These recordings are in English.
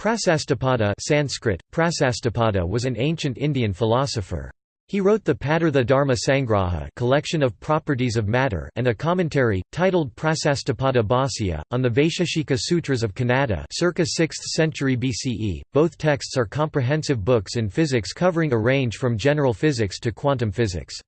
Prasastapada Sanskrit, Prasastapada was an ancient Indian philosopher. He wrote the Padartha Dharma Sangraha collection of properties of matter and a commentary, titled Prasastapada Bhāsya, on the Vaisheshika Sutras of Kanada circa 6th century BCE. Both texts are comprehensive books in physics covering a range from general physics to quantum physics.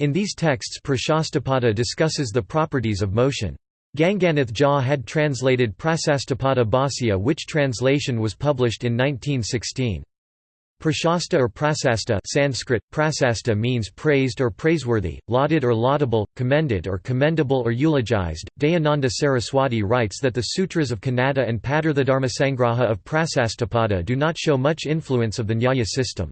In these texts Prasastapada discusses the properties of motion. Ganganath Jha had translated Prasastapada Bhāsya which translation was published in 1916. Prashasta or prasasta Sanskrit, prasasta means praised or praiseworthy, lauded or laudable, commended or commendable or eulogized. Dayananda Saraswati writes that the sutras of Kanada and Padartha of Prasastapada do not show much influence of the Nyaya system.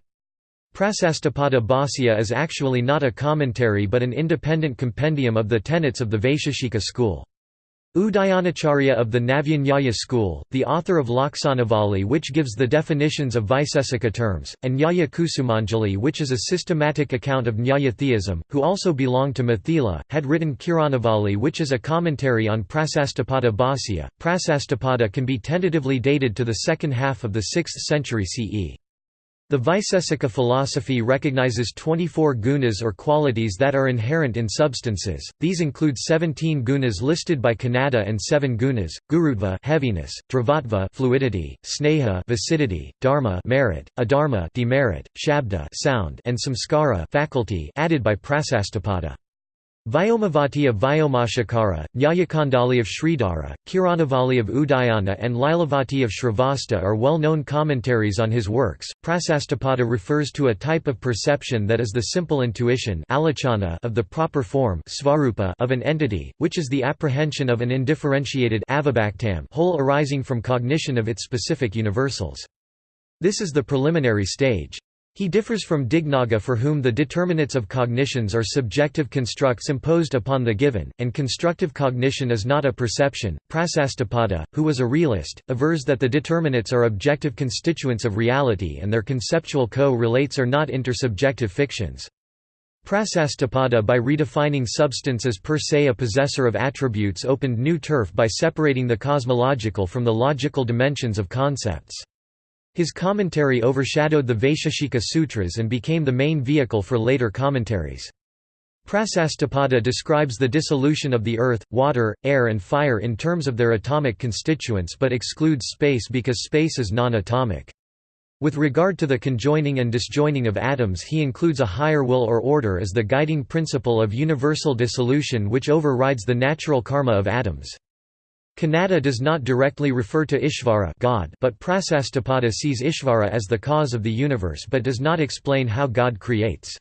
Prasastapada Bhāsya is actually not a commentary but an independent compendium of the tenets of the Vaisheshika school. Udayanacharya of the Navya school, the author of Laksanavali which gives the definitions of Vaisesika terms, and Nyaya Kusumanjali which is a systematic account of Nyaya theism, who also belonged to Mithila, had written Kiranavali which is a commentary on Prasastapada Bhāsya. Prasastapada can be tentatively dated to the second half of the 6th century CE. The Vaisesika philosophy recognizes 24 gunas or qualities that are inherent in substances. These include 17 gunas listed by Kanada and 7 gunas: gurutva heaviness, dravatva fluidity, sneha viscidity, dharma merit, adharma demerit, shabda sound, and samskara faculty added by Prasastapada. Vyomavati of Vyomashakara, Nyayakandali of Sridhara, Kiranavali of Udayana, and Lilavati of Shrivasta are well known commentaries on his works. Prasastapada refers to a type of perception that is the simple intuition of the proper form of an entity, which is the apprehension of an indifferentiated whole arising from cognition of its specific universals. This is the preliminary stage. He differs from Dignaga for whom the determinates of cognitions are subjective constructs imposed upon the given, and constructive cognition is not a perception. Prasastapada, who was a realist, avers that the determinates are objective constituents of reality and their conceptual co-relates are not intersubjective fictions. Prasastapada by redefining substance as per se a possessor of attributes opened new turf by separating the cosmological from the logical dimensions of concepts. His commentary overshadowed the Vaisheshika Sutras and became the main vehicle for later commentaries. Prasastapada describes the dissolution of the earth, water, air and fire in terms of their atomic constituents but excludes space because space is non-atomic. With regard to the conjoining and disjoining of atoms he includes a higher will or order as the guiding principle of universal dissolution which overrides the natural karma of atoms. Kanada does not directly refer to Ishvara God, but Prasastapada sees Ishvara as the cause of the universe but does not explain how God creates.